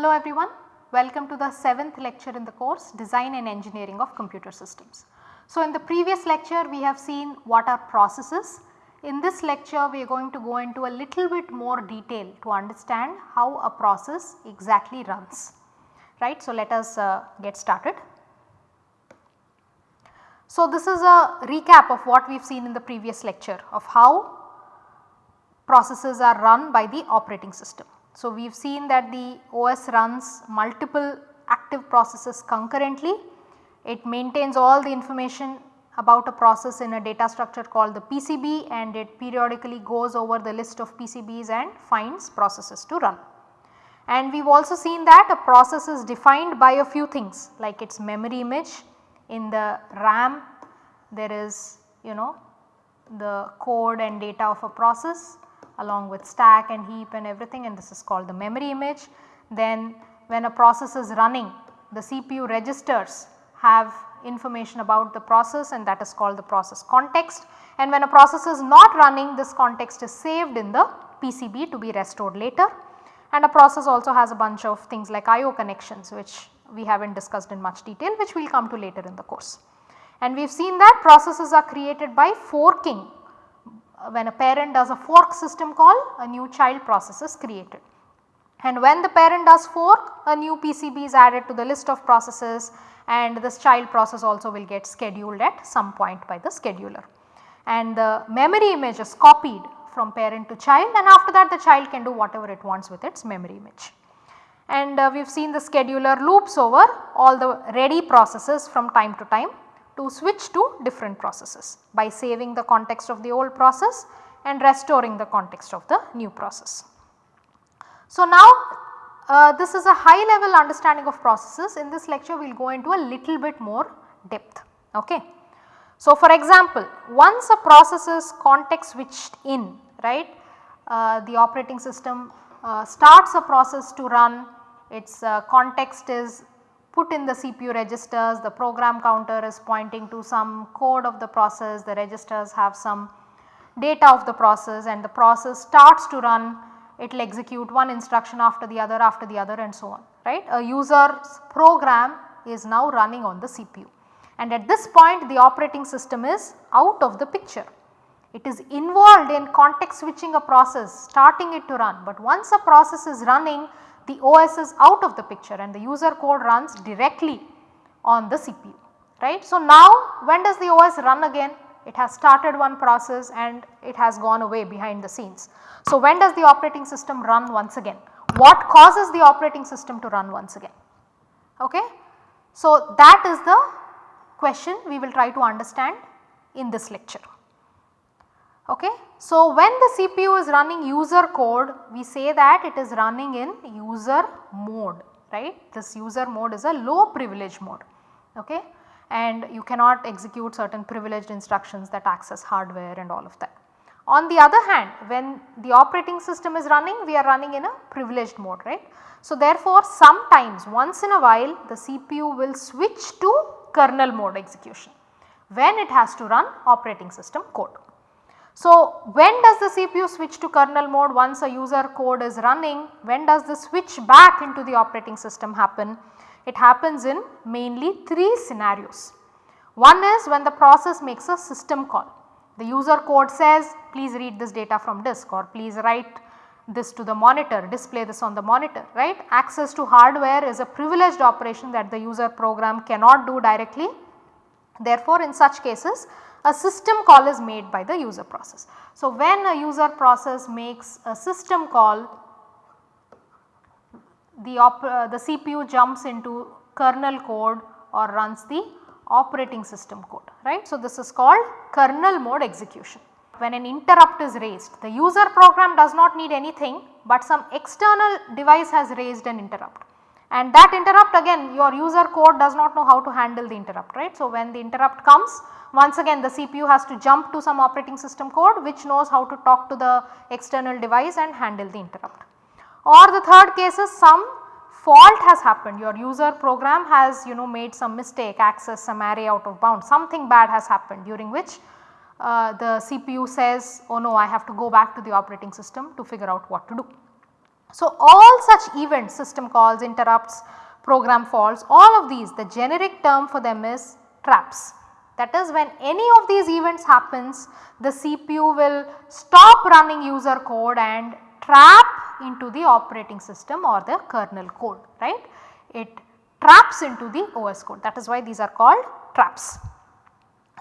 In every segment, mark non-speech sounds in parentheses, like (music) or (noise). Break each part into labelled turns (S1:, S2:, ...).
S1: Hello everyone, welcome to the 7th lecture in the course Design and Engineering of Computer Systems. So in the previous lecture we have seen what are processes. In this lecture we are going to go into a little bit more detail to understand how a process exactly runs, right. So let us uh, get started. So this is a recap of what we have seen in the previous lecture of how processes are run by the operating system. So, we have seen that the OS runs multiple active processes concurrently. It maintains all the information about a process in a data structure called the PCB and it periodically goes over the list of PCBs and finds processes to run. And we have also seen that a process is defined by a few things like its memory image in the RAM there is you know the code and data of a process along with stack and heap and everything and this is called the memory image. Then when a process is running the CPU registers have information about the process and that is called the process context and when a process is not running this context is saved in the PCB to be restored later and a process also has a bunch of things like IO connections which we have not discussed in much detail which we will come to later in the course. And we have seen that processes are created by forking when a parent does a fork system call a new child process is created. And when the parent does fork a new PCB is added to the list of processes and this child process also will get scheduled at some point by the scheduler. And the memory image is copied from parent to child and after that the child can do whatever it wants with its memory image. And uh, we have seen the scheduler loops over all the ready processes from time to time to switch to different processes by saving the context of the old process and restoring the context of the new process. So now uh, this is a high level understanding of processes in this lecture we will go into a little bit more depth. Okay. So for example once a process is context switched in right uh, the operating system uh, starts a process to run its uh, context is put in the CPU registers, the program counter is pointing to some code of the process, the registers have some data of the process and the process starts to run, it will execute one instruction after the other after the other and so on, right. A user's program is now running on the CPU and at this point the operating system is out of the picture. It is involved in context switching a process, starting it to run, but once a process is running the OS is out of the picture and the user code runs directly on the CPU right. So, now when does the OS run again? It has started one process and it has gone away behind the scenes. So, when does the operating system run once again? What causes the operating system to run once again? Okay. So, that is the question we will try to understand in this lecture. Okay. So, when the CPU is running user code we say that it is running in user mode right this user mode is a low privilege mode okay and you cannot execute certain privileged instructions that access hardware and all of that. On the other hand when the operating system is running we are running in a privileged mode right. So, therefore, sometimes once in a while the CPU will switch to kernel mode execution when it has to run operating system code. So, when does the CPU switch to kernel mode once a user code is running? When does the switch back into the operating system happen? It happens in mainly 3 scenarios. One is when the process makes a system call. The user code says please read this data from disk or please write this to the monitor, display this on the monitor, right. Access to hardware is a privileged operation that the user program cannot do directly. Therefore, in such cases a system call is made by the user process. So, when a user process makes a system call the, uh, the CPU jumps into kernel code or runs the operating system code right. So, this is called kernel mode execution. When an interrupt is raised the user program does not need anything but some external device has raised an interrupt and that interrupt again your user code does not know how to handle the interrupt right. So, when the interrupt comes once again the CPU has to jump to some operating system code which knows how to talk to the external device and handle the interrupt. Or the third case is some fault has happened your user program has you know made some mistake access some array out of bound something bad has happened during which uh, the CPU says oh no I have to go back to the operating system to figure out what to do. So, all such events system calls, interrupts, program faults all of these the generic term for them is traps. That is when any of these events happens the CPU will stop running user code and trap into the operating system or the kernel code right. It traps into the OS code that is why these are called traps.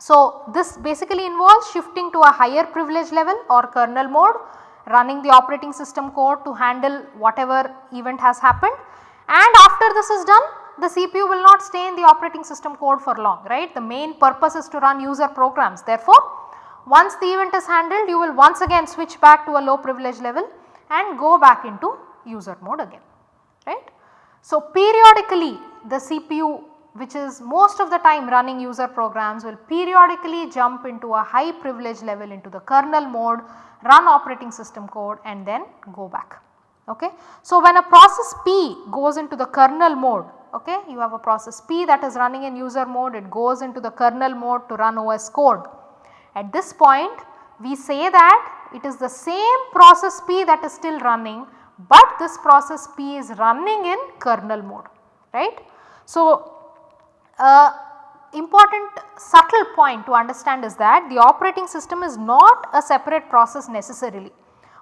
S1: So, this basically involves shifting to a higher privilege level or kernel mode running the operating system code to handle whatever event has happened and after this is done the CPU will not stay in the operating system code for long right. The main purpose is to run user programs therefore, once the event is handled you will once again switch back to a low privilege level and go back into user mode again right. So, periodically the CPU which is most of the time running user programs will periodically jump into a high privilege level into the kernel mode, run operating system code and then go back. Okay. So, when a process P goes into the kernel mode, okay, you have a process P that is running in user mode, it goes into the kernel mode to run OS code. At this point we say that it is the same process P that is still running, but this process P is running in kernel mode, right. So, uh, important subtle point to understand is that the operating system is not a separate process necessarily,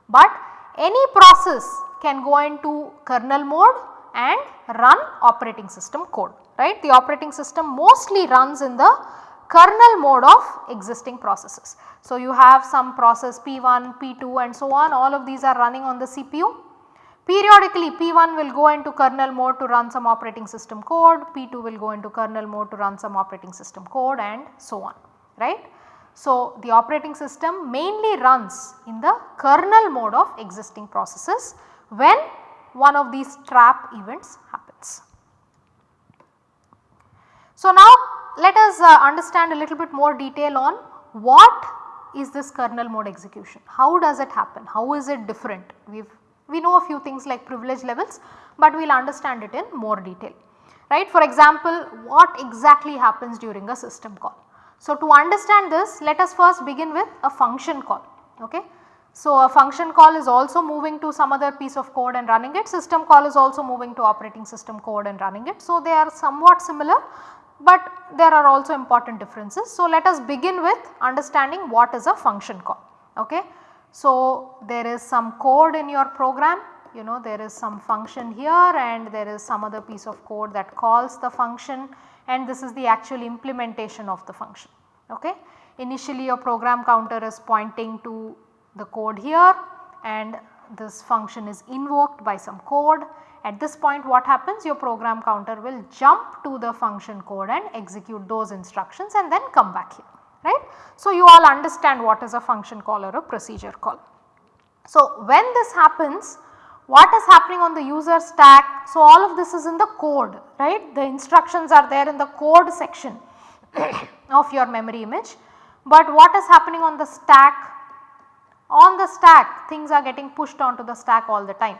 S1: but any process can go into kernel mode and run operating system code right. The operating system mostly runs in the kernel mode of existing processes. So, you have some process P1, P2 and so on all of these are running on the CPU Periodically P1 will go into kernel mode to run some operating system code, P2 will go into kernel mode to run some operating system code and so on, right. So, the operating system mainly runs in the kernel mode of existing processes when one of these trap events happens. So, now let us uh, understand a little bit more detail on what is this kernel mode execution, how does it happen, how is it different. We have we know a few things like privilege levels, but we will understand it in more detail right. For example, what exactly happens during a system call. So, to understand this let us first begin with a function call. Okay. So, a function call is also moving to some other piece of code and running it, system call is also moving to operating system code and running it. So, they are somewhat similar, but there are also important differences. So, let us begin with understanding what is a function call. Okay. So, there is some code in your program you know there is some function here and there is some other piece of code that calls the function and this is the actual implementation of the function. Okay. Initially your program counter is pointing to the code here and this function is invoked by some code. At this point what happens your program counter will jump to the function code and execute those instructions and then come back here right. So, you all understand what is a function call or a procedure call. So, when this happens what is happening on the user stack. So, all of this is in the code right the instructions are there in the code section (coughs) of your memory image. But what is happening on the stack? On the stack things are getting pushed onto the stack all the time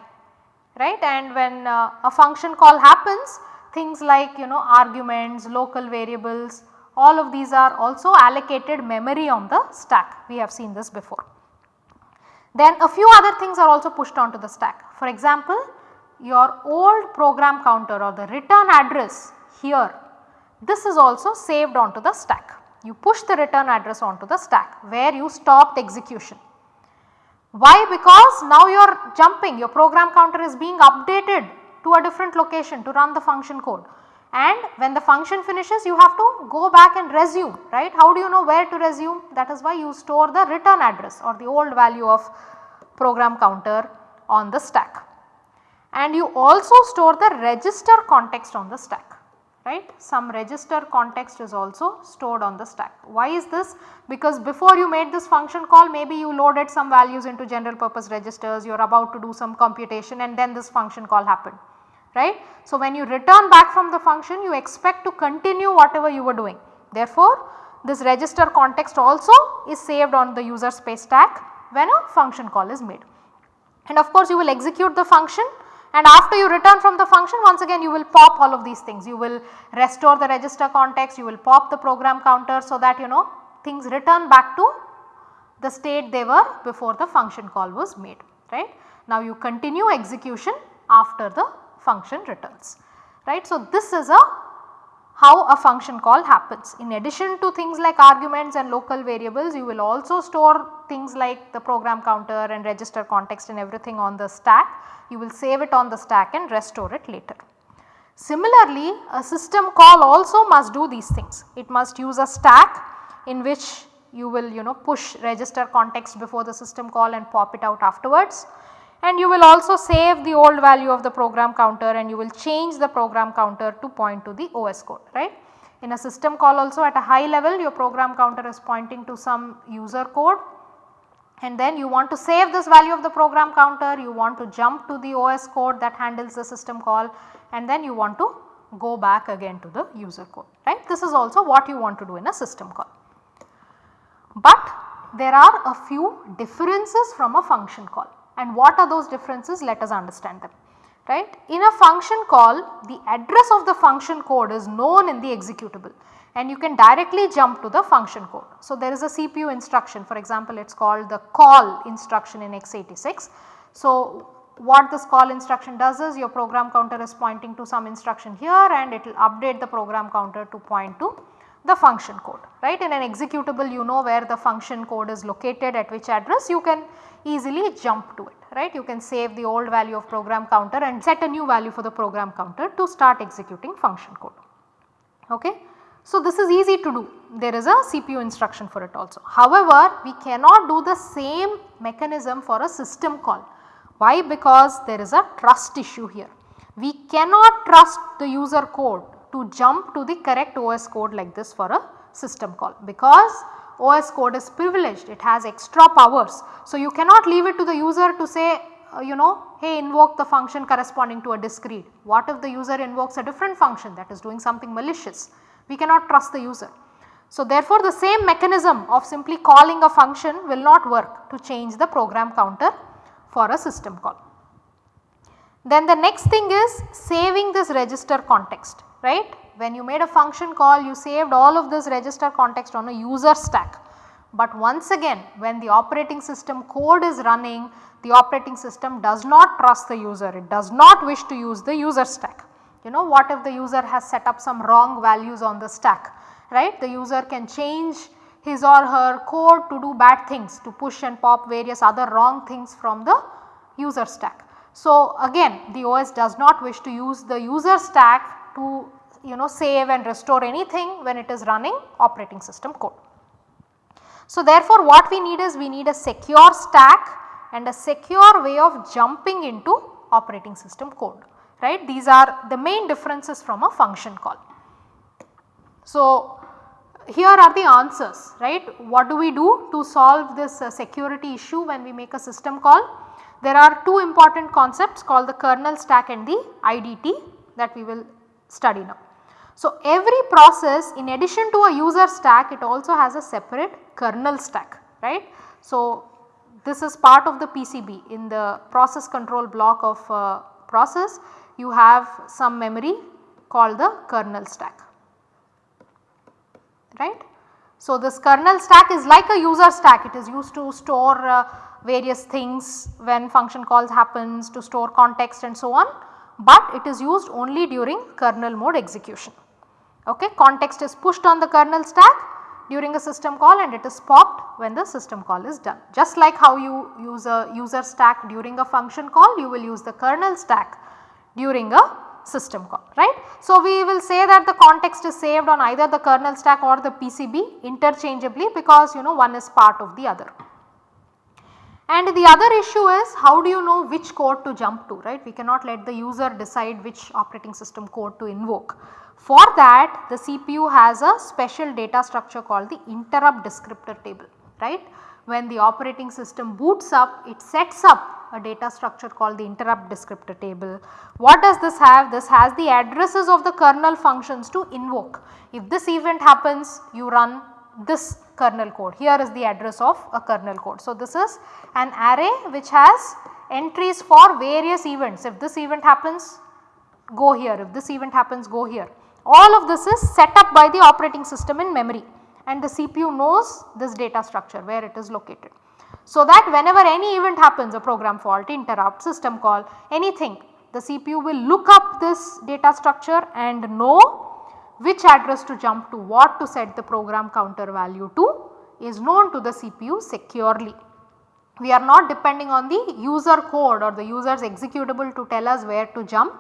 S1: right and when uh, a function call happens things like you know arguments, local variables all of these are also allocated memory on the stack we have seen this before. Then a few other things are also pushed onto the stack for example your old program counter or the return address here this is also saved onto the stack. You push the return address onto the stack where you stopped execution. Why? Because now you are jumping your program counter is being updated to a different location to run the function code and when the function finishes you have to go back and resume right. How do you know where to resume that is why you store the return address or the old value of program counter on the stack. And you also store the register context on the stack right. Some register context is also stored on the stack. Why is this? Because before you made this function call maybe you loaded some values into general purpose registers, you are about to do some computation and then this function call happened right. So, when you return back from the function you expect to continue whatever you were doing. Therefore, this register context also is saved on the user space stack when a function call is made. And of course, you will execute the function and after you return from the function once again you will pop all of these things. You will restore the register context, you will pop the program counter so that you know things return back to the state they were before the function call was made right. Now you continue execution after the function returns right. So this is a how a function call happens. In addition to things like arguments and local variables you will also store things like the program counter and register context and everything on the stack. You will save it on the stack and restore it later. Similarly, a system call also must do these things. It must use a stack in which you will you know push register context before the system call and pop it out afterwards and you will also save the old value of the program counter and you will change the program counter to point to the OS code right. In a system call also at a high level your program counter is pointing to some user code and then you want to save this value of the program counter, you want to jump to the OS code that handles the system call and then you want to go back again to the user code right. This is also what you want to do in a system call. But there are a few differences from a function call and what are those differences let us understand them right. In a function call the address of the function code is known in the executable and you can directly jump to the function code. So, there is a CPU instruction for example it is called the call instruction in x86. So, what this call instruction does is your program counter is pointing to some instruction here and it will update the program counter to point to the function code right. In an executable you know where the function code is located at which address you can easily jump to it right. You can save the old value of program counter and set a new value for the program counter to start executing function code. Okay. So, this is easy to do there is a CPU instruction for it also. However, we cannot do the same mechanism for a system call. Why? Because there is a trust issue here. We cannot trust the user code to jump to the correct OS code like this for a system call because OS code is privileged it has extra powers. So, you cannot leave it to the user to say uh, you know hey invoke the function corresponding to a disk read. What if the user invokes a different function that is doing something malicious? We cannot trust the user. So, therefore, the same mechanism of simply calling a function will not work to change the program counter for a system call. Then the next thing is saving this register context right. When you made a function call you saved all of this register context on a user stack. But once again when the operating system code is running the operating system does not trust the user, it does not wish to use the user stack. You know what if the user has set up some wrong values on the stack, right. The user can change his or her code to do bad things to push and pop various other wrong things from the user stack. So, again the OS does not wish to use the user stack to you know save and restore anything when it is running operating system code. So, therefore, what we need is we need a secure stack and a secure way of jumping into operating system code right. These are the main differences from a function call. So, here are the answers right. What do we do to solve this uh, security issue when we make a system call? There are two important concepts called the kernel stack and the IDT that we will study now. So, every process in addition to a user stack it also has a separate kernel stack right. So, this is part of the PCB in the process control block of uh, process you have some memory called the kernel stack right. So, this kernel stack is like a user stack it is used to store uh, various things when function calls happens to store context and so on, but it is used only during kernel mode execution okay. Context is pushed on the kernel stack during a system call and it is popped when the system call is done. Just like how you use a user stack during a function call you will use the kernel stack during a system call right. So, we will say that the context is saved on either the kernel stack or the PCB interchangeably because you know one is part of the other. And the other issue is how do you know which code to jump to right. We cannot let the user decide which operating system code to invoke. For that the CPU has a special data structure called the interrupt descriptor table right. When the operating system boots up it sets up a data structure called the interrupt descriptor table. What does this have? This has the addresses of the kernel functions to invoke. If this event happens you run this kernel code. Here is the address of a kernel code. So, this is an array which has entries for various events. If this event happens go here, if this event happens go here. All of this is set up by the operating system in memory and the CPU knows this data structure where it is located. So that whenever any event happens a program fault, interrupt, system call, anything the CPU will look up this data structure and know which address to jump to, what to set the program counter value to is known to the CPU securely. We are not depending on the user code or the user's executable to tell us where to jump.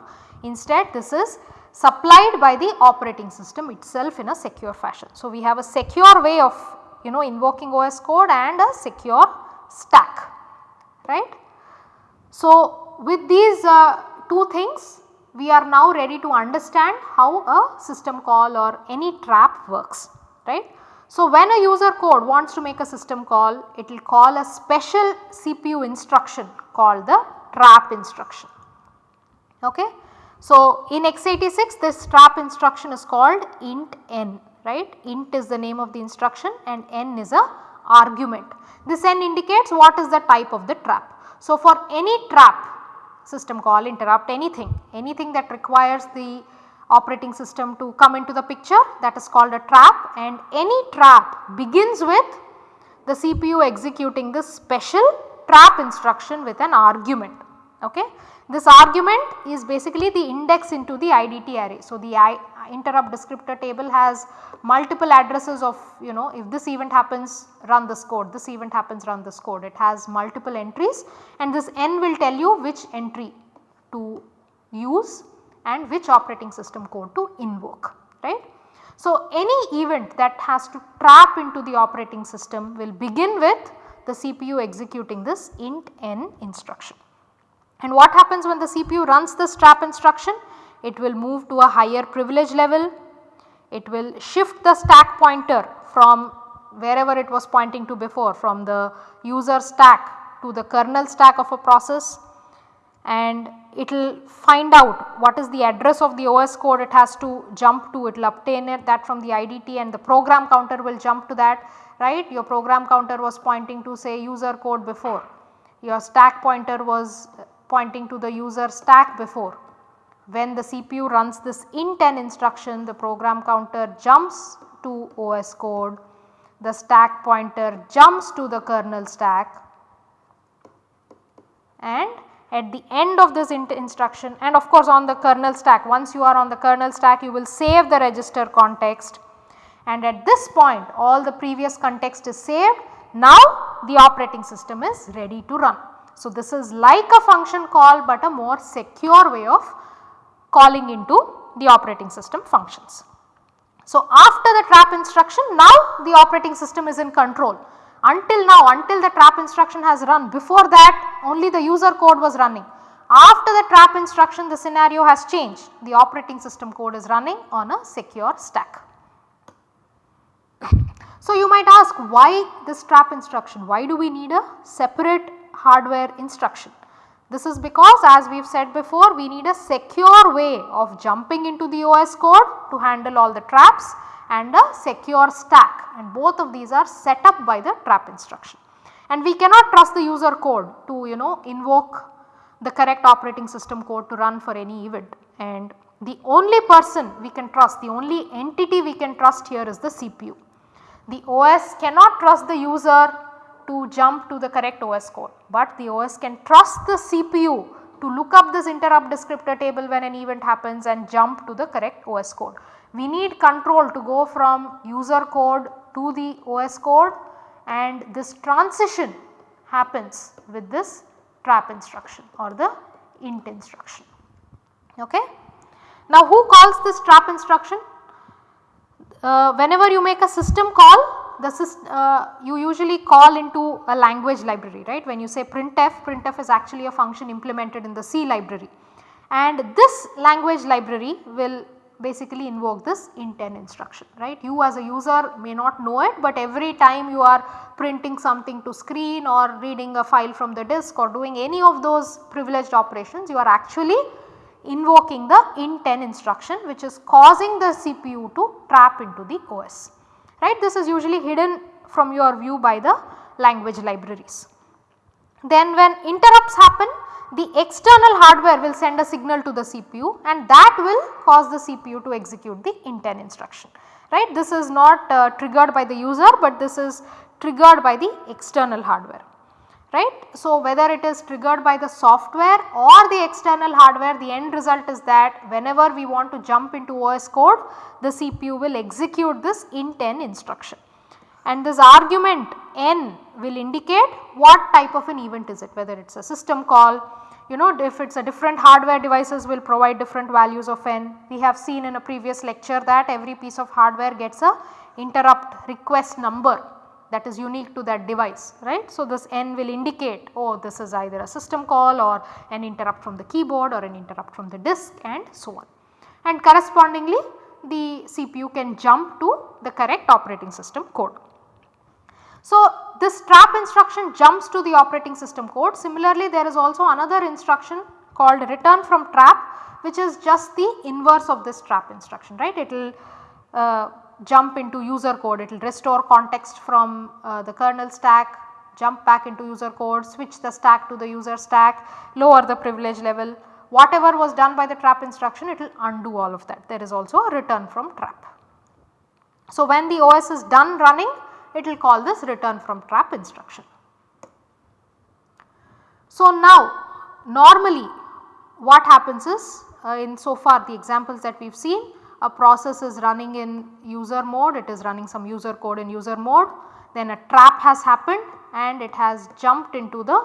S1: Instead this is supplied by the operating system itself in a secure fashion. So, we have a secure way of you know invoking OS code and a secure stack right. So, with these uh, two things we are now ready to understand how a system call or any trap works right. So, when a user code wants to make a system call it will call a special CPU instruction called the trap instruction. Okay. So, in x86 this trap instruction is called int n right int is the name of the instruction and n is a argument. This n indicates what is the type of the trap. So, for any trap system call interrupt anything, anything that requires the operating system to come into the picture that is called a trap and any trap begins with the CPU executing this special trap instruction with an argument. Okay. This argument is basically the index into the IDT array. So, the I, interrupt descriptor table has multiple addresses of you know if this event happens run this code, this event happens run this code. It has multiple entries and this n will tell you which entry to use and which operating system code to invoke right. So, any event that has to trap into the operating system will begin with the CPU executing this int n instruction. And what happens when the CPU runs this trap instruction? It will move to a higher privilege level, it will shift the stack pointer from wherever it was pointing to before from the user stack to the kernel stack of a process and it will find out what is the address of the OS code it has to jump to, it will obtain it that from the IDT and the program counter will jump to that right. Your program counter was pointing to say user code before, your stack pointer was pointing to the user stack before. When the CPU runs this int n instruction the program counter jumps to OS code, the stack pointer jumps to the kernel stack and at the end of this int instruction and of course on the kernel stack once you are on the kernel stack you will save the register context and at this point all the previous context is saved now the operating system is ready to run. So, this is like a function call but a more secure way of calling into the operating system functions. So, after the trap instruction now the operating system is in control until now until the trap instruction has run before that only the user code was running. After the trap instruction the scenario has changed the operating system code is running on a secure stack. So, you might ask why this trap instruction why do we need a separate hardware instruction. This is because as we have said before we need a secure way of jumping into the OS code to handle all the traps and a secure stack and both of these are set up by the trap instruction. And we cannot trust the user code to you know invoke the correct operating system code to run for any event and the only person we can trust, the only entity we can trust here is the CPU. The OS cannot trust the user to jump to the correct OS code, but the OS can trust the CPU to look up this interrupt descriptor table when an event happens and jump to the correct OS code. We need control to go from user code to the OS code and this transition happens with this trap instruction or the int instruction. Okay. Now who calls this trap instruction? Uh, whenever you make a system call the uh, you usually call into a language library right? When you say printf, printf is actually a function implemented in the C library. And this language library will basically invoke this int n instruction right. You as a user may not know it but every time you are printing something to screen or reading a file from the disk or doing any of those privileged operations you are actually invoking the int n instruction which is causing the CPU to trap into the OS right. This is usually hidden from your view by the language libraries. Then when interrupts happen the external hardware will send a signal to the CPU and that will cause the CPU to execute the int n instruction right. This is not uh, triggered by the user but this is triggered by the external hardware. Right. So, whether it is triggered by the software or the external hardware the end result is that whenever we want to jump into OS code the CPU will execute this int n instruction and this argument n will indicate what type of an event is it whether it is a system call you know if it is a different hardware devices will provide different values of n. We have seen in a previous lecture that every piece of hardware gets a interrupt request number that is unique to that device right. So, this n will indicate oh this is either a system call or an interrupt from the keyboard or an interrupt from the disk and so on. And correspondingly the CPU can jump to the correct operating system code. So, this trap instruction jumps to the operating system code. Similarly, there is also another instruction called return from trap which is just the inverse of this trap instruction right. It will uh, jump into user code, it will restore context from uh, the kernel stack, jump back into user code, switch the stack to the user stack, lower the privilege level. Whatever was done by the trap instruction it will undo all of that. There is also a return from trap. So, when the OS is done running it will call this return from trap instruction. So now normally what happens is uh, in so far the examples that we have seen a process is running in user mode it is running some user code in user mode then a trap has happened and it has jumped into the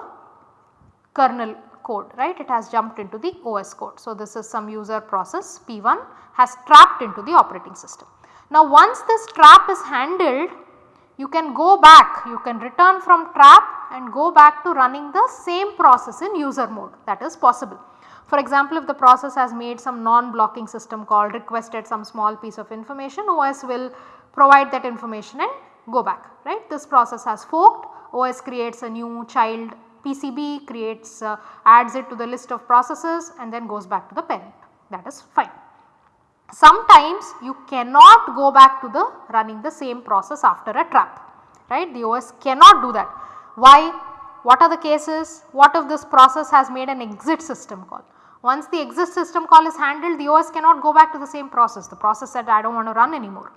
S1: kernel code right it has jumped into the OS code. So this is some user process P1 has trapped into the operating system. Now once this trap is handled you can go back, you can return from trap and go back to running the same process in user mode that is possible. For example, if the process has made some non-blocking system call requested some small piece of information OS will provide that information and go back right. This process has forked OS creates a new child PCB creates uh, adds it to the list of processes and then goes back to the parent that is fine. Sometimes you cannot go back to the running the same process after a trap right the OS cannot do that. Why? What are the cases? What if this process has made an exit system call? Once the exit system call is handled the OS cannot go back to the same process the process said I do not want to run anymore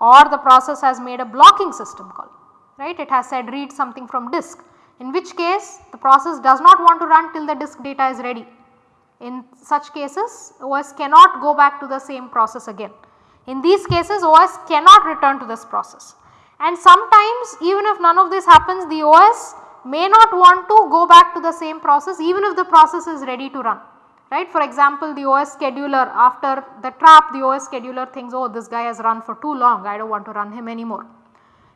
S1: or the process has made a blocking system call right it has said read something from disk in which case the process does not want to run till the disk data is ready in such cases OS cannot go back to the same process again. In these cases OS cannot return to this process and sometimes even if none of this happens the OS may not want to go back to the same process even if the process is ready to run right. For example, the OS scheduler after the trap the OS scheduler thinks oh this guy has run for too long I do not want to run him anymore.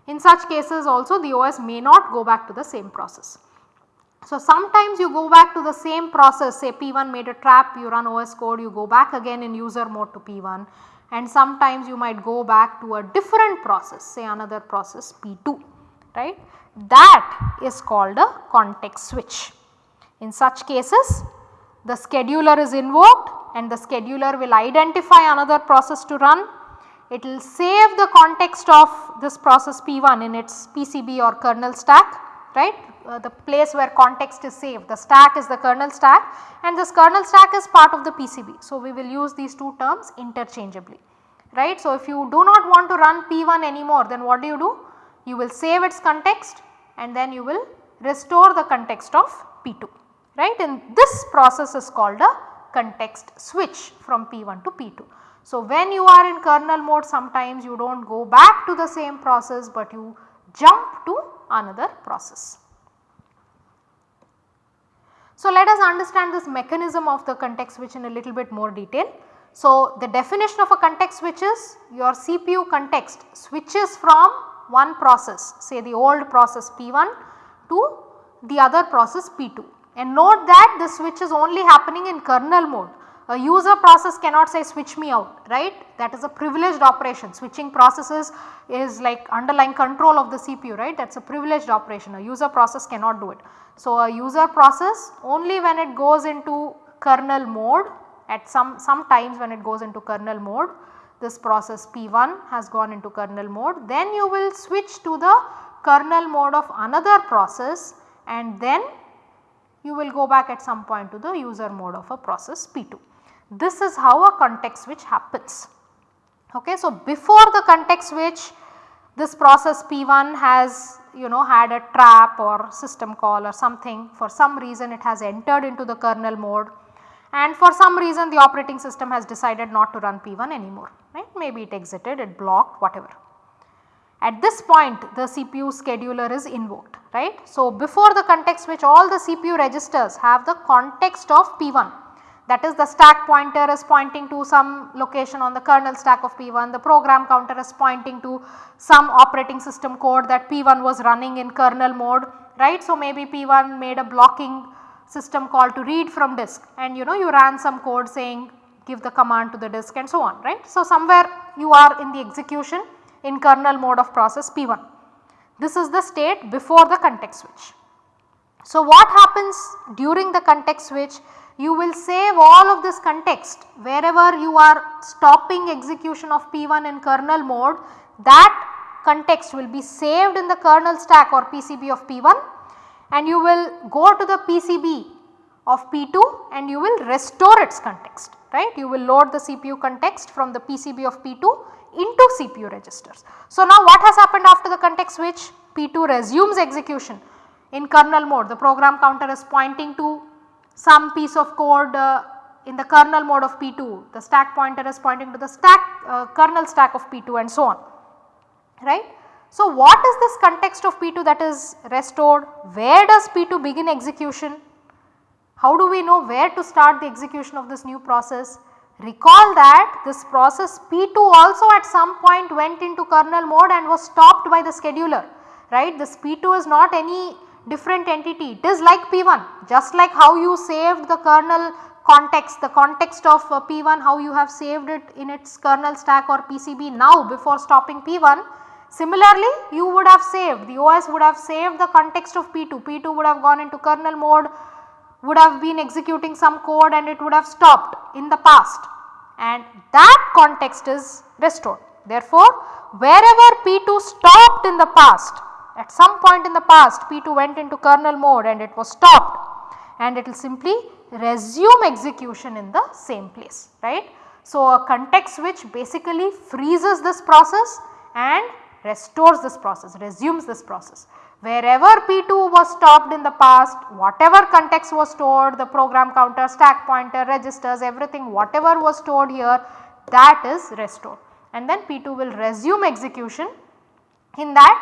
S1: In such cases also the OS may not go back to the same process. So, sometimes you go back to the same process say P1 made a trap you run OS code you go back again in user mode to P1 and sometimes you might go back to a different process say another process P2 right. That is called a context switch. In such cases the scheduler is invoked and the scheduler will identify another process to run. It will save the context of this process P1 in its PCB or kernel stack right uh, the place where context is saved the stack is the kernel stack and this kernel stack is part of the PCB. So, we will use these two terms interchangeably right. So, if you do not want to run P1 anymore then what do you do? You will save its context and then you will restore the context of P2 right and this process is called a context switch from P1 to P2. So, when you are in kernel mode sometimes you do not go back to the same process but you jump to another process. So, let us understand this mechanism of the context switch in a little bit more detail. So, the definition of a context switch is your CPU context switches from one process say the old process P1 to the other process P2 and note that the switch is only happening in kernel mode. A user process cannot say switch me out right? That is a privileged operation. Switching processes is like underlying control of the CPU right? That is a privileged operation. A user process cannot do it. So, a user process only when it goes into kernel mode at some sometimes when it goes into kernel mode this process P1 has gone into kernel mode then you will switch to the kernel mode of another process and then you will go back at some point to the user mode of a process P2. This is how a context switch happens. Okay, so before the context switch this process P1 has you know had a trap or system call or something for some reason it has entered into the kernel mode and for some reason the operating system has decided not to run P1 anymore right maybe it exited it blocked whatever. At this point the CPU scheduler is invoked right. So, before the context switch all the CPU registers have the context of P1 that is the stack pointer is pointing to some location on the kernel stack of P1, the program counter is pointing to some operating system code that P1 was running in kernel mode right. So, maybe P1 made a blocking system call to read from disk and you know you ran some code saying give the command to the disk and so on right. So, somewhere you are in the execution in kernel mode of process P1. This is the state before the context switch. So, what happens during the context switch? You will save all of this context wherever you are stopping execution of P1 in kernel mode that context will be saved in the kernel stack or PCB of P1 and you will go to the PCB of P2 and you will restore its context right. You will load the CPU context from the PCB of P2 into CPU registers. So, now what has happened after the context switch? P2 resumes execution in kernel mode the program counter is pointing to some piece of code uh, in the kernel mode of P2 the stack pointer is pointing to the stack uh, kernel stack of P2 and so on right. So, what is this context of P2 that is restored? Where does P2 begin execution? How do we know where to start the execution of this new process? Recall that this process P2 also at some point went into kernel mode and was stopped by the scheduler right. This P2 is not any different entity it is like P1 just like how you saved the kernel context the context of uh, P1 how you have saved it in its kernel stack or PCB now before stopping P1 Similarly, you would have saved the OS would have saved the context of P2, P2 would have gone into kernel mode, would have been executing some code and it would have stopped in the past and that context is restored. Therefore, wherever P2 stopped in the past at some point in the past P2 went into kernel mode and it was stopped and it will simply resume execution in the same place right. So, a context switch basically freezes this process and restores this process, resumes this process. Wherever P2 was stopped in the past, whatever context was stored, the program counter, stack pointer, registers, everything whatever was stored here that is restored and then P2 will resume execution in that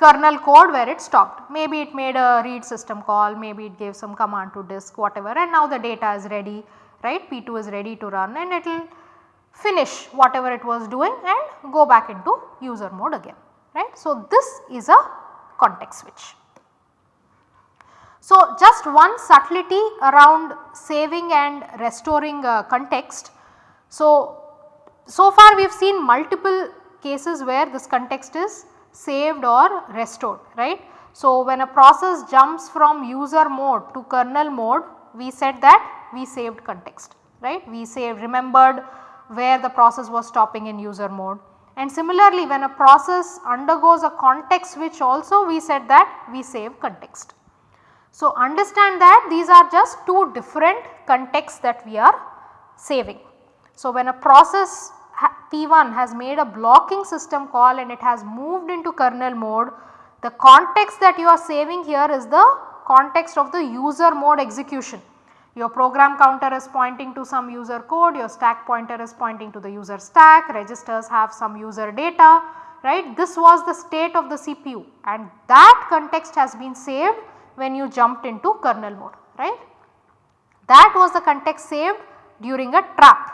S1: kernel code where it stopped. Maybe it made a read system call, maybe it gave some command to disk whatever and now the data is ready right P2 is ready to run and it will finish whatever it was doing and go back into user mode again right. So, this is a context switch. So, just one subtlety around saving and restoring uh, context. So, so far we have seen multiple cases where this context is saved or restored right. So, when a process jumps from user mode to kernel mode we said that we saved context right. We saved remembered where the process was stopping in user mode. And similarly when a process undergoes a context switch also we said that we save context. So understand that these are just two different contexts that we are saving. So when a process P1 has made a blocking system call and it has moved into kernel mode, the context that you are saving here is the context of the user mode execution. Your program counter is pointing to some user code, your stack pointer is pointing to the user stack, registers have some user data, right. This was the state of the CPU and that context has been saved when you jumped into kernel mode, right. That was the context saved during a trap.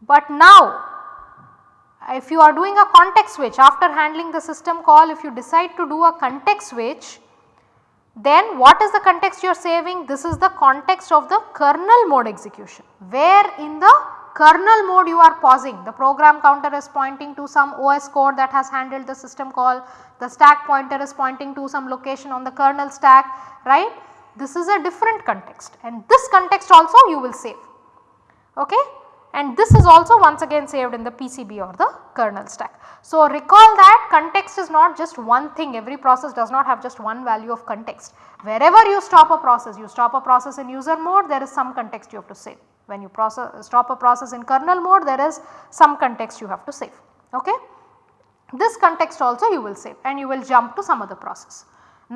S1: But now if you are doing a context switch after handling the system call if you decide to do a context switch then what is the context you are saving? This is the context of the kernel mode execution where in the kernel mode you are pausing the program counter is pointing to some OS code that has handled the system call, the stack pointer is pointing to some location on the kernel stack right. This is a different context and this context also you will save okay and this is also once again saved in the PCB or the kernel stack. So, recall that context is not just one thing every process does not have just one value of context. Wherever you stop a process you stop a process in user mode there is some context you have to save. When you process, stop a process in kernel mode there is some context you have to save. Okay. this context also you will save and you will jump to some other process.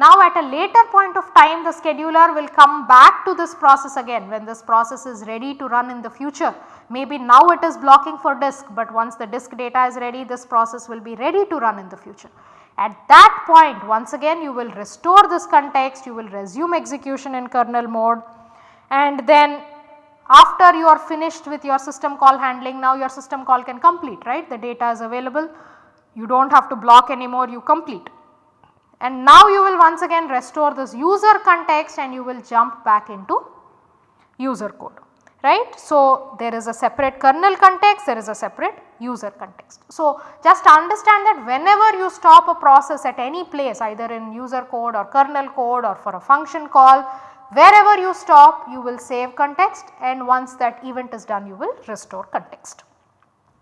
S1: Now at a later point of time the scheduler will come back to this process again when this process is ready to run in the future. Maybe now it is blocking for disk but once the disk data is ready this process will be ready to run in the future. At that point once again you will restore this context, you will resume execution in kernel mode and then after you are finished with your system call handling now your system call can complete right the data is available you do not have to block anymore you complete and now you will once again restore this user context and you will jump back into user code right. So, there is a separate kernel context there is a separate user context. So, just understand that whenever you stop a process at any place either in user code or kernel code or for a function call wherever you stop you will save context and once that event is done you will restore context.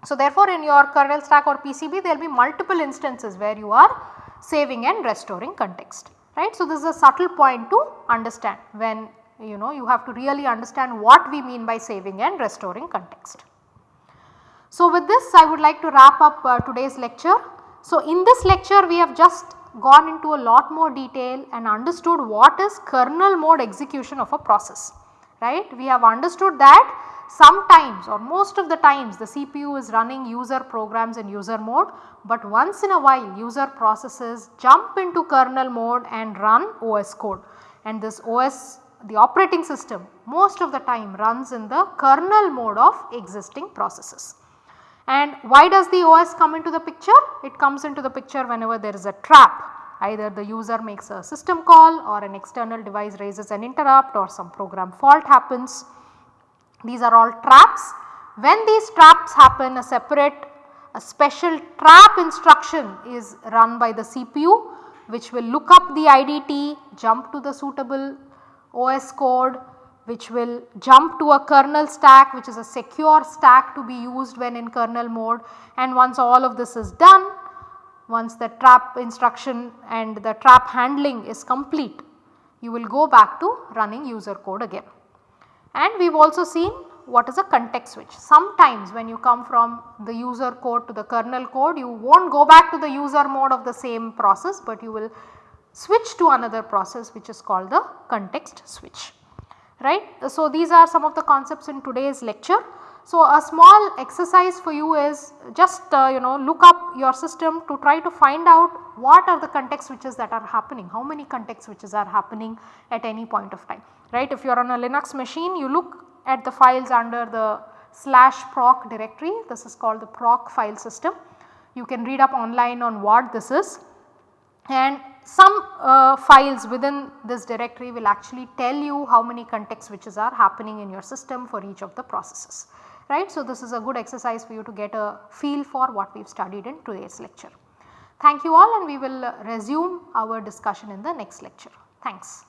S1: So, therefore, in your kernel stack or PCB there will be multiple instances where you are saving and restoring context right. So, this is a subtle point to understand when you know you have to really understand what we mean by saving and restoring context. So, with this I would like to wrap up uh, today's lecture. So, in this lecture we have just gone into a lot more detail and understood what is kernel mode execution of a process right. We have understood that sometimes or most of the times the CPU is running user programs in user mode, but once in a while user processes jump into kernel mode and run OS code and this OS the operating system most of the time runs in the kernel mode of existing processes. And why does the OS come into the picture? It comes into the picture whenever there is a trap either the user makes a system call or an external device raises an interrupt or some program fault happens these are all traps. When these traps happen a separate a special trap instruction is run by the CPU which will look up the IDT, jump to the suitable OS code which will jump to a kernel stack which is a secure stack to be used when in kernel mode and once all of this is done, once the trap instruction and the trap handling is complete, you will go back to running user code again. And we have also seen what is a context switch. Sometimes when you come from the user code to the kernel code you will not go back to the user mode of the same process but you will switch to another process which is called the context switch right. So, these are some of the concepts in today's lecture. So, a small exercise for you is just uh, you know look up your system to try to find out what are the context switches that are happening, how many context switches are happening at any point of time right. If you are on a Linux machine you look at the files under the slash proc directory this is called the proc file system. You can read up online on what this is and some uh, files within this directory will actually tell you how many context switches are happening in your system for each of the processes right. So, this is a good exercise for you to get a feel for what we have studied in today's lecture. Thank you all and we will resume our discussion in the next lecture. Thanks.